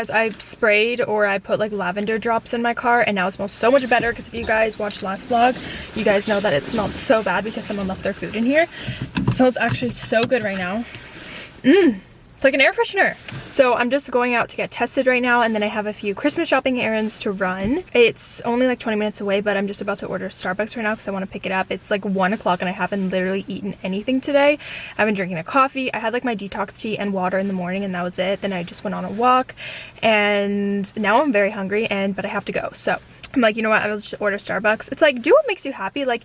guys, I sprayed or I put like lavender drops in my car and now it smells so much better because if you guys watched last vlog, you guys know that it smelled so bad because someone left their food in here. It smells actually so good right now. Mmm. It's like an air freshener. So I'm just going out to get tested right now and then I have a few Christmas shopping errands to run. It's only like 20 minutes away, but I'm just about to order Starbucks right now because I want to pick it up. It's like 1 o'clock and I haven't literally eaten anything today. I've been drinking a coffee. I had like my detox tea and water in the morning and that was it. Then I just went on a walk and now I'm very hungry and but I have to go. So I'm like, you know what? I'll just order Starbucks. It's like, do what makes you happy. Like,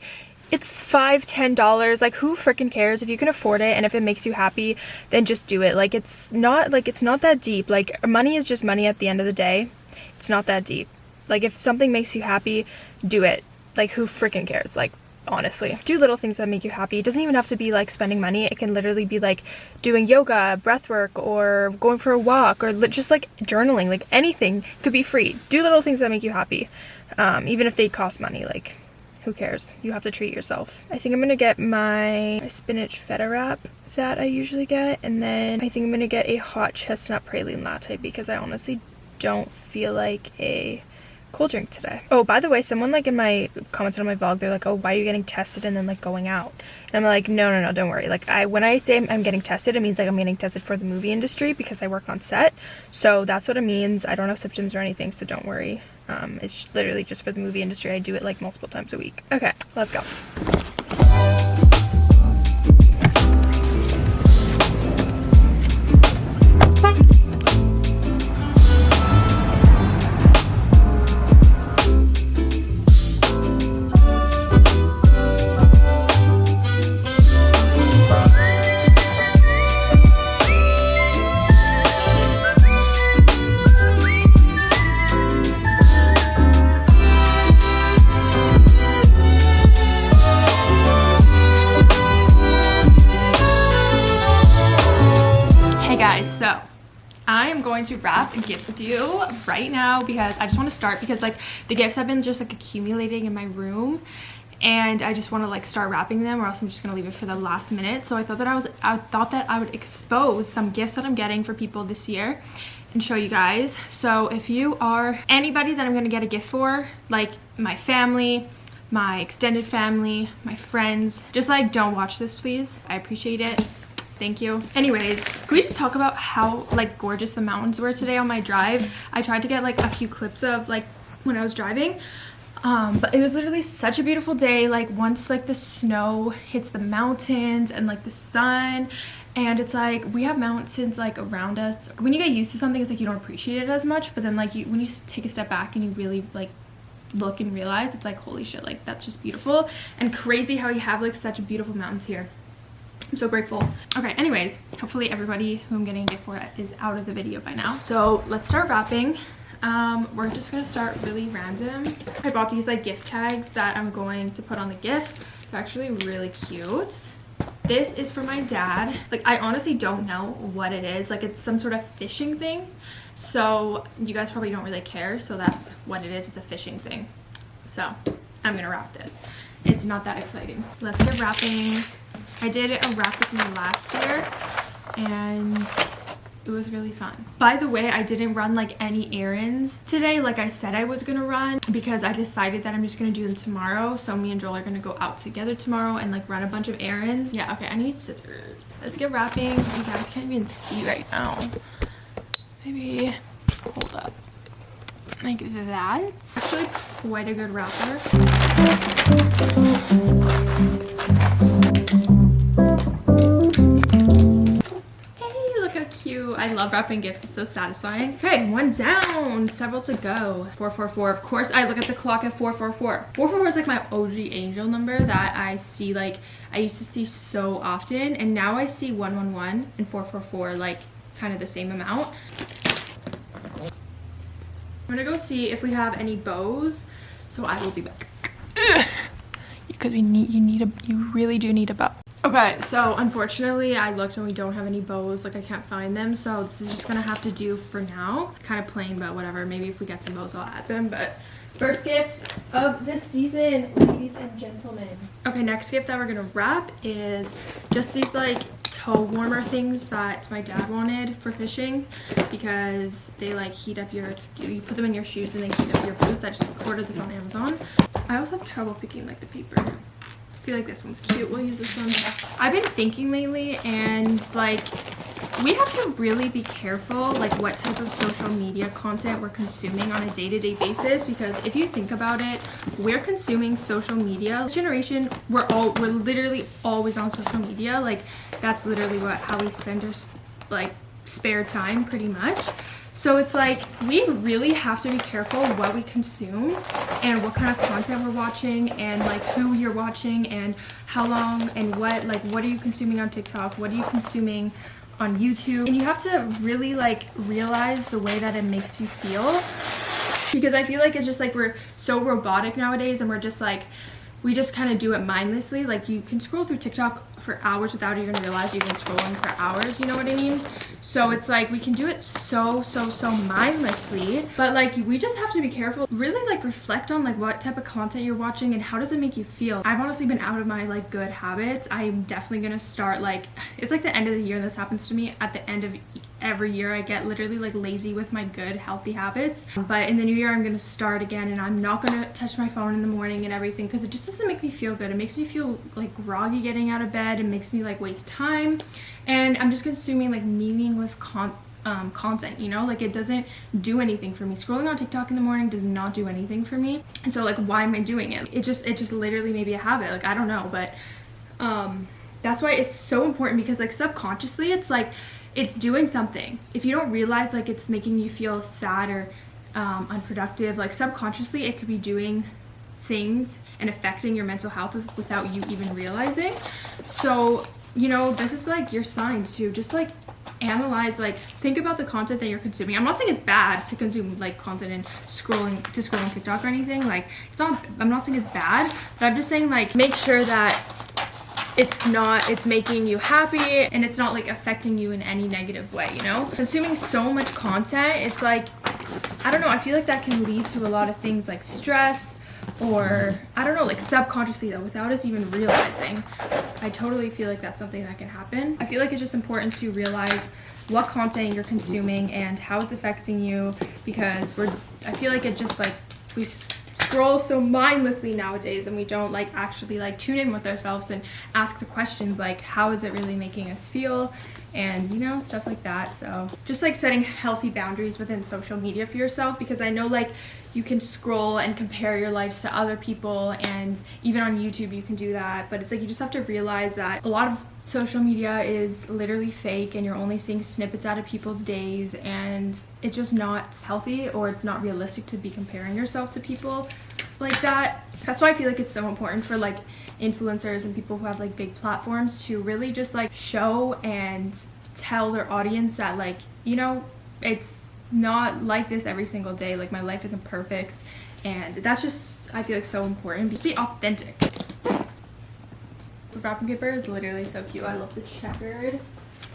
it's five ten dollars. Like who freaking cares? If you can afford it and if it makes you happy then just do it. Like it's not like it's not that deep. Like money is just money at the end of the day. It's not that deep. Like if something makes you happy do it. Like who freaking cares? Like honestly do little things that make you happy. It doesn't even have to be like spending money. It can literally be like doing yoga breath work or going for a walk or just like journaling. Like anything could be free. Do little things that make you happy um, even if they cost money. Like who cares? You have to treat yourself. I think I'm gonna get my, spinach feta wrap that I usually get and then I think I'm gonna get a hot chestnut praline latte because I honestly don't feel like a cold drink today. Oh, by the way, someone like in my commented on my vlog, they're like, oh, why are you getting tested and then like going out? And I'm like, no, no, no, don't worry. Like I, when I say I'm getting tested, it means like I'm getting tested for the movie industry because I work on set. So that's what it means. I don't have symptoms or anything, so don't worry. Um, it's literally just for the movie industry. I do it like multiple times a week. Okay, let's go. To wrap gifts with you right now because I just want to start because like the gifts have been just like accumulating in my room and I just want to like start wrapping them or else I'm just gonna leave it for the last minute. So I thought that I was I thought that I would expose some gifts that I'm getting for people this year and show you guys. So if you are anybody that I'm gonna get a gift for like my family my extended family my friends just like don't watch this please. I appreciate it Thank you. Anyways, can we just talk about how like gorgeous the mountains were today on my drive? I tried to get like a few clips of like when I was driving. Um, but it was literally such a beautiful day like once like the snow hits the mountains and like the sun and it's like we have mountains like around us when you get used to something it's like you don't appreciate it as much but then like you when you take a step back and you really like look and realize it's like holy shit like that's just beautiful and crazy how you have like such beautiful mountains here I'm so grateful. Okay, anyways, hopefully everybody who I'm getting a gift for is out of the video by now. So let's start wrapping. Um, we're just gonna start really random. I bought these like gift tags that I'm going to put on the gifts. They're actually really cute. This is for my dad. Like, I honestly don't know what it is. Like, it's some sort of fishing thing. So, you guys probably don't really care. So, that's what it is. It's a fishing thing. So, I'm gonna wrap this. It's not that exciting. Let's get wrapping. I did a wrap with me last year and it was really fun. By the way, I didn't run like any errands today like I said I was gonna run because I decided that I'm just gonna do them tomorrow. So me and Joel are gonna go out together tomorrow and like run a bunch of errands. Yeah, okay, I need scissors. Let's get wrapping. You guys can't even see right now. Maybe, hold up like that. Actually quite a good wrapper. Hey, look how cute. I love wrapping gifts. It's so satisfying. Okay, one down. Several to go. 444. Of course, I look at the clock at 444. 444 is like my OG angel number that I see like, I used to see so often. And now I see 111 and 444 like kind of the same amount. I'm gonna go see if we have any bows. So I will be back. Because we need you need a you really do need a bow. Okay, so unfortunately I looked and we don't have any bows, like I can't find them, so this is just gonna have to do for now. Kind of plain, but whatever. Maybe if we get some bows I'll add them, but first gift of this season, ladies and gentlemen. Okay, next gift that we're gonna wrap is just these like toe warmer things that my dad wanted for fishing because they like heat up your you put them in your shoes and they heat up your boots. I just ordered this on amazon. I also have trouble picking like the paper. I feel like this one's cute. We'll use this one. I've been thinking lately and like we have to really be careful like what type of social media content we're consuming on a day-to-day -day basis because if you think about it we're consuming social media. This generation we're all we're literally always on social media. Like that's literally what how we spend our like spare time pretty much. So it's like we really have to be careful what we consume and what kind of content we're watching and like who you're watching and how long and what like what are you consuming on tiktok? What are you consuming on YouTube and you have to really like realize the way that it makes you feel. Because I feel like it's just like we're so robotic nowadays and we're just like we just kind of do it mindlessly. Like you can scroll through TikTok for hours without even realize you've been scrolling for hours you know what i mean? So it's like we can do it so so so mindlessly. But like we just have to be careful. Really like reflect on like what type of content you're watching and how does it make you feel. I've honestly been out of my like good habits. I'm definitely gonna start like it's like the end of the year. And this happens to me at the end of every year I get literally like lazy with my good healthy habits. But in the new year I'm gonna start again and I'm not gonna touch my phone in the morning and everything because it just doesn't make me feel good. It makes me feel like groggy getting out of bed. It makes me like waste time. And I'm just consuming like meaningless con um, content you know? Like it doesn't do anything for me. Scrolling on tiktok in the morning does not do anything for me. And so like why am i doing it? It just it just literally maybe a habit. Like i don't know but um that's why it's so important because like subconsciously it's like it's doing something. If you don't realize like it's making you feel sad or um, unproductive, like subconsciously it could be doing things and affecting your mental health without you even realizing. So, you know, this is like your sign to just like analyze like think about the content that you're consuming i'm not saying it's bad to consume like content and scrolling to scrolling tiktok or anything like it's not i'm not saying it's bad but i'm just saying like make sure that it's not it's making you happy and it's not like affecting you in any negative way you know? Consuming so much content it's like i don't know i feel like that can lead to a lot of things like stress or i don't know like subconsciously though without us even realizing. I totally feel like that's something that can happen. I feel like it's just important to realize what content you're consuming and how it's affecting you because we're i feel like it just like we scroll so mindlessly nowadays and we don't like actually like tune in with ourselves and ask the questions like how is it really making us feel and you know stuff like that. So just like setting healthy boundaries within social media for yourself because i know like you can scroll and compare your lives to other people and even on youtube you can do that. But it's like you just have to realize that a lot of social media is literally fake and you're only seeing snippets out of people's days and it's just not healthy or it's not realistic to be comparing yourself to people like that. That's why i feel like it's so important for like influencers and people who have like big platforms to really just like show and tell their audience that like you know it's not like this every single day. Like my life isn't perfect. And that's just i feel like so important. Just be authentic. The wrapping paper is literally so cute. I love the checkered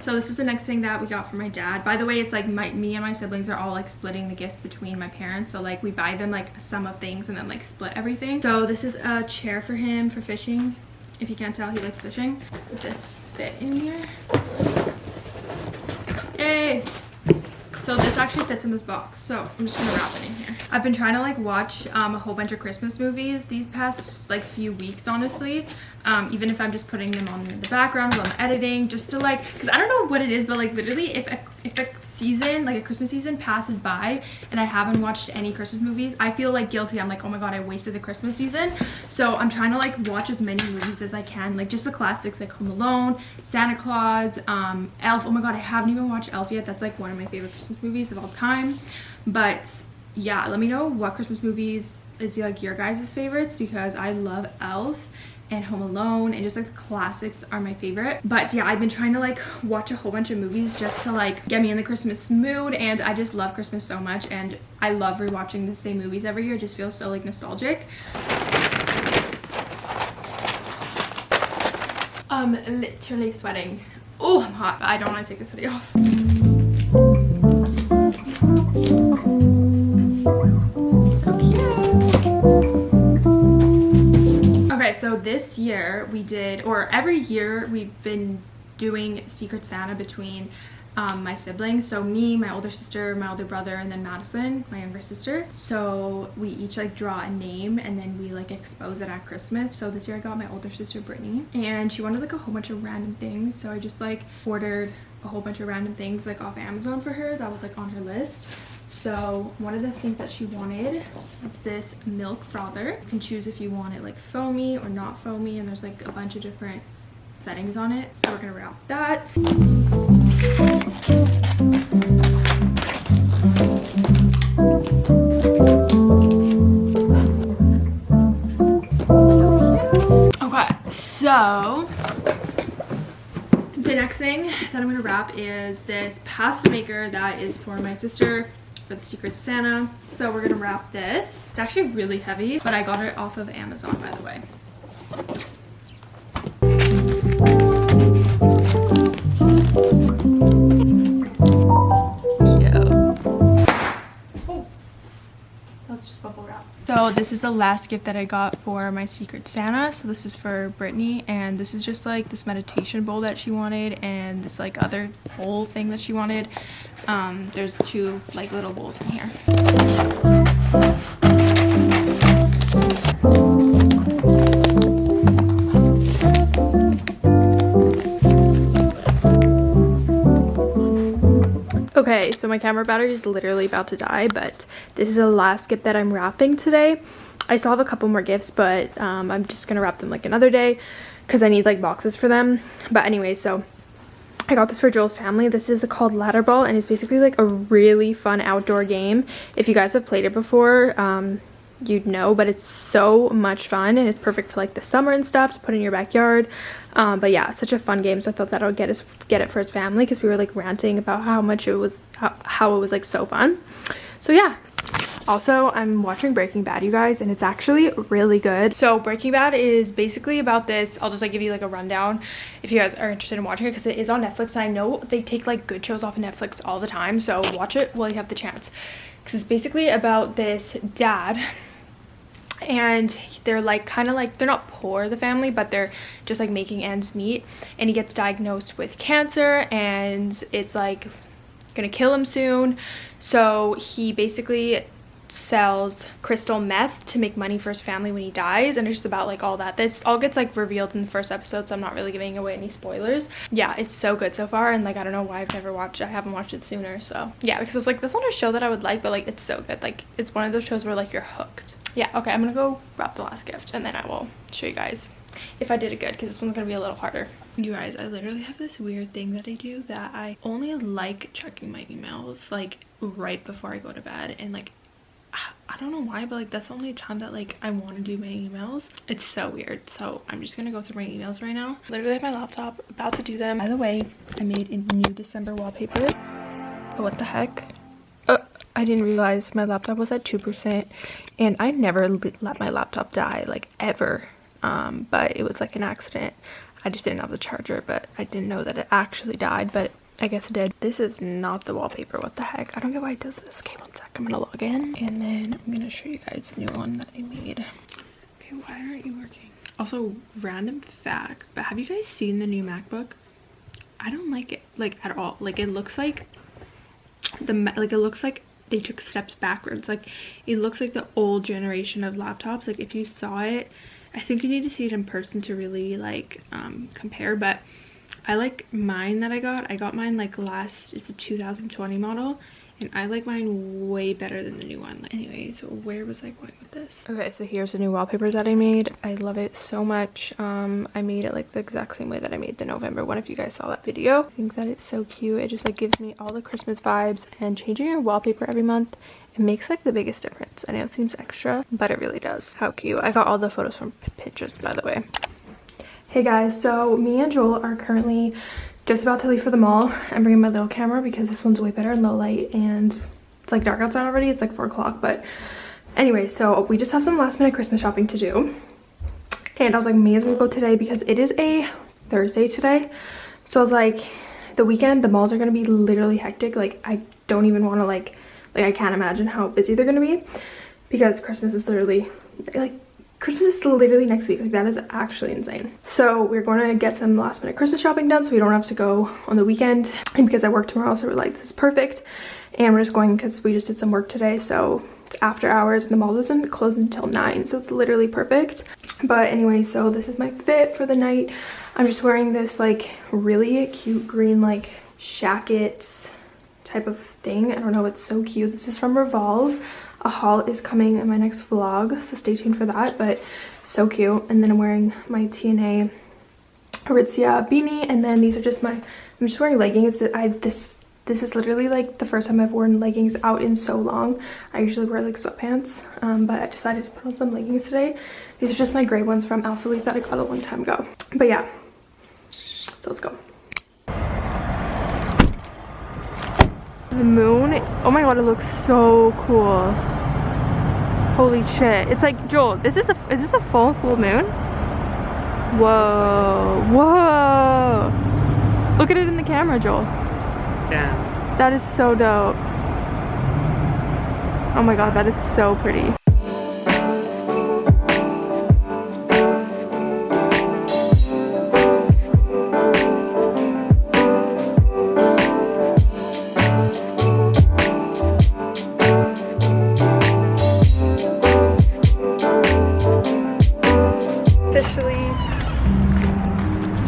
so this is the next thing that we got from my dad. By the way, it's like my me and my siblings are all like splitting the gifts between my parents. So like we buy them like some of things and then like split everything. So this is a chair for him for fishing. If you can't tell, he likes fishing. This fit in here? Yay! So this actually fits in this box. So I'm just gonna wrap it in here. I've been trying to like watch um, a whole bunch of Christmas movies these past like few weeks, honestly. Um, even if I'm just putting them on in the background while I'm editing, just to like, cause I don't know what it is, but like literally if a, if a season, like a Christmas season passes by and I haven't watched any Christmas movies, I feel like guilty. I'm like, oh my God, I wasted the Christmas season. So I'm trying to like watch as many movies as I can, like just the classics like Home Alone, Santa Claus, um, Elf. Oh my God, I haven't even watched Elf yet. That's like one of my favorite Christmas movies of all time. But yeah, let me know what Christmas movies is like your guys' favorites because I love Elf and Home Alone and just like the classics are my favorite. But yeah, I've been trying to like watch a whole bunch of movies just to like get me in the Christmas mood and I just love Christmas so much and I love rewatching the same movies every year. It just feels so like nostalgic. I'm literally sweating. Oh, I'm hot. but I don't want to take this hoodie off. So this year we did, or every year we've been doing Secret Santa between um, my siblings. So me, my older sister, my older brother, and then Madison, my younger sister. So we each like draw a name and then we like expose it at Christmas. So this year I got my older sister Brittany and she wanted like a whole bunch of random things. So I just like ordered a whole bunch of random things like off Amazon for her that was like on her list. So one of the things that she wanted is this milk frother. You can choose if you want it like foamy or not foamy and there's like a bunch of different settings on it. So we're gonna wrap that. Okay, so thing that I'm gonna wrap is this pasta maker that is for my sister for the Secret Santa. So we're gonna wrap this. It's actually really heavy, but I got it off of Amazon, by the way. So this is the last gift that I got for my Secret Santa. So this is for Brittany and this is just like this meditation bowl that she wanted and this like other bowl thing that she wanted. Um, there's two like little bowls in here. So my camera battery is literally about to die, but this is the last gift that I'm wrapping today. I still have a couple more gifts, but um, I'm just gonna wrap them like another day because I need like boxes for them. But anyway, so I got this for Joel's family. This is called Ladder Ball and it's basically like a really fun outdoor game. If you guys have played it before, um, you'd know but it's so much fun and it's perfect for like the summer and stuff to put in your backyard. Um, but yeah such a fun game so i thought that i'll get his get it for his family because we were like ranting about how much it was how, how it was like so fun. So yeah. Also i'm watching breaking bad you guys and it's actually really good. So breaking bad is basically about this. I'll just like give you like a rundown if you guys are interested in watching it because it is on netflix and i know they take like good shows off of netflix all the time so watch it while you have the chance. Because it's basically about this dad and they're like kind of like they're not poor the family but they're just like making ends meet. And he gets diagnosed with cancer and it's like gonna kill him soon. So he basically sells crystal meth to make money for his family when he dies and it's just about like all that. This all gets like revealed in the first episode so i'm not really giving away any spoilers. Yeah it's so good so far and like i don't know why i've never watched it i haven't watched it sooner so. Yeah because it's like that's not a show that i would like but like it's so good. Like it's one of those shows where like you're hooked. Yeah okay i'm gonna go wrap the last gift and then i will show you guys if i did it good because this one's gonna be a little harder. You guys i literally have this weird thing that i do that i only like checking my emails like right before i go to bed and like I don't know why, but like that's the only time that like I want to do my emails. It's so weird. So I'm just gonna go through my emails right now. Literally my laptop, about to do them. By the way, I made a new December wallpaper. Oh, what the heck? Uh, I didn't realize my laptop was at 2% and I never let my laptop die like ever. Um, but it was like an accident. I just didn't have the charger, but I didn't know that it actually died, but I guess it did. This is not the wallpaper. What the heck? I don't get why it does this. Okay, one sec. I'm gonna log in and then I'm gonna show you guys the new one that I made. Okay, why aren't you working? Also, random fact, but have you guys seen the new MacBook? I don't like it like at all. Like it looks like the like it looks like they took steps backwards. Like it looks like the old generation of laptops. Like if you saw it, I think you need to see it in person to really like um compare, but I like mine that I got. I got mine like last, it's a 2020 model. And I like mine way better than the new one. Anyways, where was I going with this? Okay, so here's the new wallpaper that I made. I love it so much. Um, I made it like the exact same way that I made the November one if you guys saw that video. I think that it's so cute. It just like gives me all the Christmas vibes and changing your wallpaper every month it makes like the biggest difference. I know it seems extra, but it really does. How cute. I got all the photos from Pinterest, by the way. Hey guys, so me and Joel are currently just about to leave for the mall. I'm bringing my little camera because this one's way better in low light and it's like dark outside already. It's like 4 o'clock, but anyway, so we just have some last minute Christmas shopping to do. And I was like, may as well go today because it is a Thursday today. So I was like, the weekend, the malls are going to be literally hectic. Like, I don't even want to like, like I can't imagine how busy they're going to be because Christmas is literally like Christmas is literally next week. Like that is actually insane. So we're going to get some last minute Christmas shopping done so we don't have to go on the weekend. And because I work tomorrow, so we're like, this is perfect. And we're just going because we just did some work today. So after hours and the mall doesn't close until 9. So it's literally perfect. But anyway, so this is my fit for the night. I'm just wearing this like really cute green like shacket type of thing. I don't know, it's so cute. This is from Revolve a haul is coming in my next vlog so stay tuned for that but so cute. And then i'm wearing my tna aritzia beanie and then these are just my i'm just wearing leggings. That i this this is literally like the first time i've worn leggings out in so long. I usually wear like sweatpants um, but i decided to put on some leggings today. These are just my gray ones from Alphalete that i got a long time ago. But yeah. So let's go The moon, oh my god, it looks so cool. Holy shit. It's like, Joel, this is a, is this a full, full moon? Whoa, whoa. Look at it in the camera, Joel. Yeah. That is so dope. Oh my god, that is so pretty.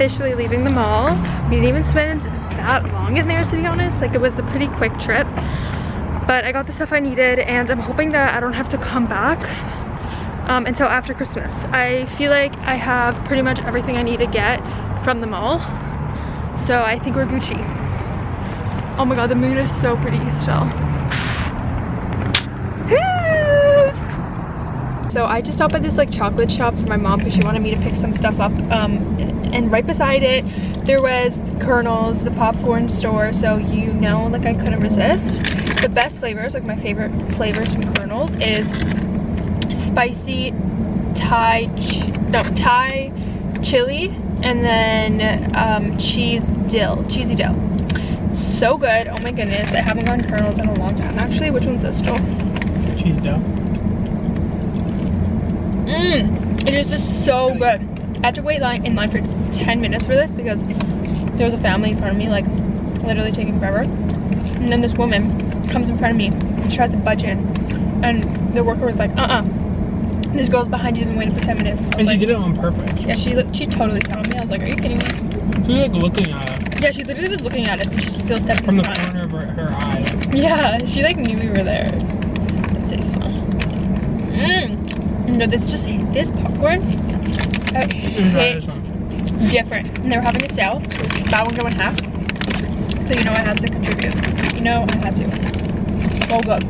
Officially leaving the mall. We didn't even spend that long in there to be honest. Like it was a pretty quick trip. But I got the stuff I needed and I'm hoping that I don't have to come back um, until after Christmas. I feel like I have pretty much everything I need to get from the mall. So I think we're Gucci. Oh my god, the moon is so pretty still. So I just stopped at this like chocolate shop for my mom because she wanted me to pick some stuff up. Um, and right beside it, there was Kernels, the popcorn store. So you know, like I couldn't resist. The best flavors, like my favorite flavors from Kernels is spicy Thai, no, Thai chili and then um, cheese dill, cheesy dill. So good. Oh my goodness. I haven't gotten Kernels in a long time actually. Which one's this, Joel? Cheese dill. Mmm, it is just so good. I had to wait line in line for 10 minutes for this because there was a family in front of me, like literally taking forever. And then this woman comes in front of me and she tries to budge in. And the worker was like, uh-uh. This girl's behind you, been waiting for 10 minutes. And like, she did it on purpose. Yeah, she she totally saw me. I was like, are you kidding me? She was like looking at it. Yeah, she literally was looking at us and she still stepped From in the front. corner of her, her eye. Yeah, she like knew we were there. Let's say so. Mmm. No, this just this popcorn it hits different. And they were having a sale. Buy one get one half. So you know I had to contribute. You know I had to. Oh good.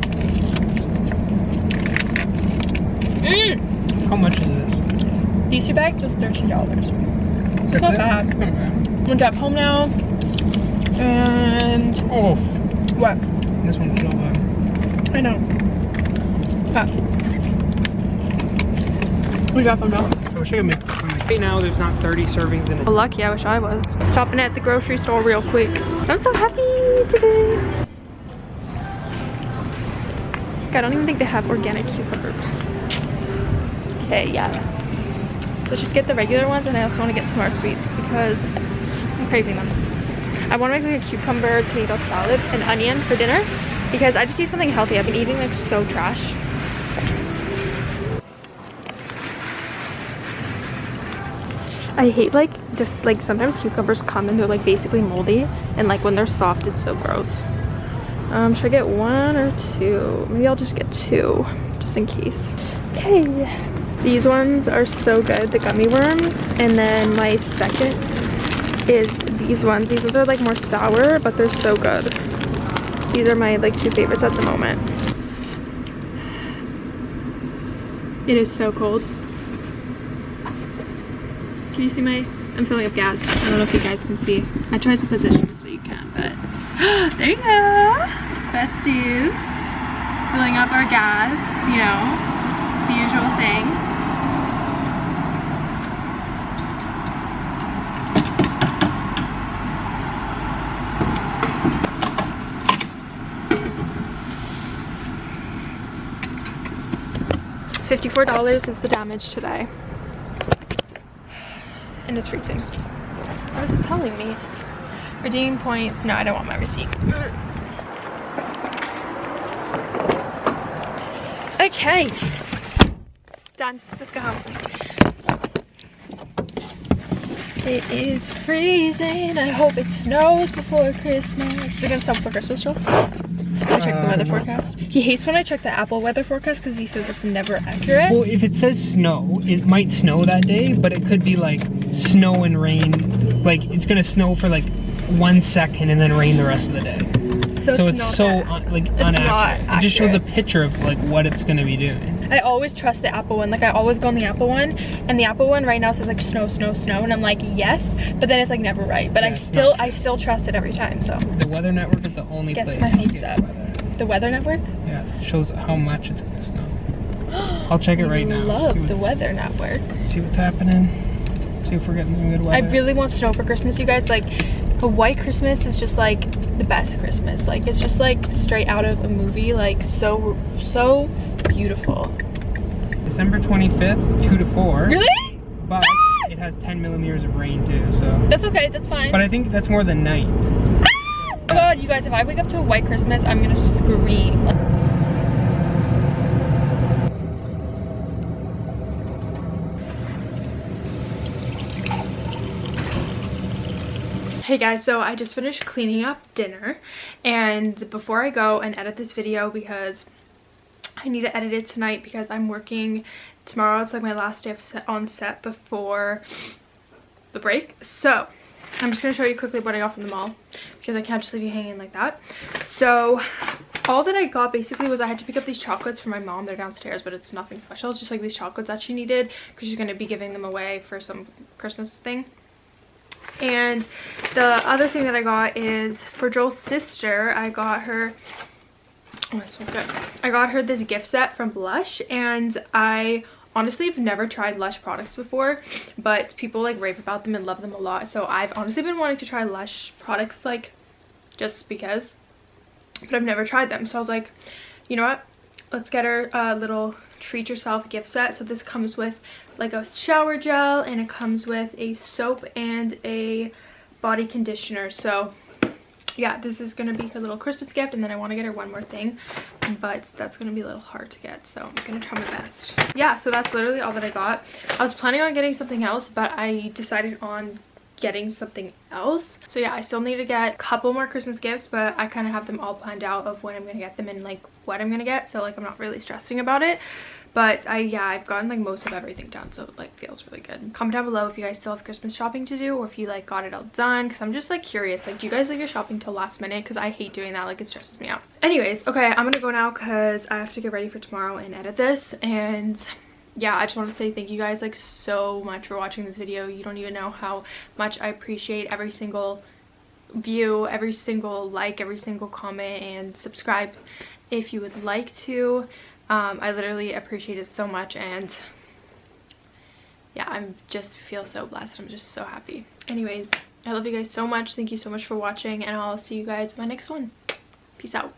Mmm. How much is this? These two bags was thirteen dollars. It's not it? bad. Not bad. I'm gonna drive home now. And Oh, what? this one's so good. I know. But we drive home now. I wish I Right now, there's not 30 servings in it. Lucky, I wish I was. Stopping at the grocery store real quick. I'm so happy today. I don't even think they have organic cucumbers. Okay, yeah. Let's just get the regular ones and I also want to get some more sweets because I'm craving them. I want to make like a cucumber tomato salad and onion for dinner because I just need something healthy. I've been eating like so trash. I hate like just like sometimes cucumbers come and they're like basically moldy and like when they're soft it's so gross. Um, should I get one or two? Maybe I'll just get two just in case. Okay, these ones are so good, the gummy worms. And then my second is these ones. These ones are like more sour, but they're so good. These are my like two favorites at the moment. It is so cold. Can you see my, I'm filling up gas. I don't know if you guys can see. I tried to position it so you can, but there you go. Besties. Filling up our gas, you know, just the usual thing. $54 is the damage today. And it's freezing. What is it telling me? Redeeming points. No, I don't want my receipt. Okay. Done. Let's go home. It is freezing. I hope it snows before Christmas. Is it gonna snow before Christmas, Joel? Can I check the weather um, forecast? He hates when I check the Apple weather forecast because he says it's never accurate. Well, if it says snow, it might snow that day, but it could be like snow and rain. Like it's gonna snow for like one second and then rain the rest of the day. so, So it's, it's not so un, like not inaccurate. It just shows a picture of like what it's gonna be doing. I always trust the Apple one. Like I always go on the Apple one, and the Apple one right now says like snow, snow, snow, and I'm like yes, but then it's like never right. But Yeah, I still, I still trust it every time. So The Weather Network is the only Gets place my hopes up. weather. the Weather Network. Yeah, shows how much it's gonna snow. I'll check it right now. Love the Weather Network. See what's happening. See if we're getting some good I really want snow for Christmas, you guys. Like, a white Christmas is just like the best Christmas. Like, it's just like straight out of a movie. Like, so, so beautiful. December 25th, 2 to 4. Really? But ah! it has 10 millimeters of rain too, so. That's okay. That's fine. But I think that's more than night. Ah! oh god, you guys, if I wake up to a white Christmas, I'm gonna scream. Hey guys, so I just finished cleaning up dinner and before I go and edit this video because I need to edit it tonight because I'm working tomorrow. It's like my last day of set on set before the break. So I'm just going to show you quickly what I got from the mall because I can't just leave you hanging like that. So all that I got basically was I had to pick up these chocolates for my mom. They're downstairs, but it's nothing special. It's just like these chocolates that she needed because she's going to be giving them away for some Christmas thing. And the other thing that I got is for Joel's sister, I got her Oh, this smells good. I got her this gift set from Lush and I honestly have never tried Lush products before, but people like rave about them and love them a lot. So I've honestly been wanting to try Lush products like just because, but I've never tried them. So I was like, you know what? Let's get her a little treat yourself gift set. So this comes with like a shower gel and it comes with a soap and a body conditioner. So yeah, this is to be her little Christmas gift. And then I want to get her one more thing. But that's to be a little hard to get. So I'm to try my best. Yeah, so that's literally all that I got. I was planning on getting something else. But I decided on getting something else. So yeah, I still need to get a couple more Christmas gifts. But I kind of have them all planned out of when I'm to get them and like what I'm to get. So like I'm not really stressing about it. But I, yeah, I've gotten like most of everything done, so it like feels really good. Comment down below if you guys still have Christmas shopping to do or if you like got it all done because I'm just like curious. Like, do you guys leave your shopping till last minute? Because I hate doing that. Like, it stresses me out. Anyways, okay, I'm gonna go now because I have to get ready for tomorrow and edit this. And yeah, I just want to say thank you guys like so much for watching this video. You don't even know how much I appreciate every single view, every single like, every single comment, and subscribe if you would like to. Um, I literally appreciate it so much and yeah, I'm just feel so blessed. I'm just so happy. Anyways, I love you guys so much. Thank you so much for watching and I'll see you guys in my next one. Peace out.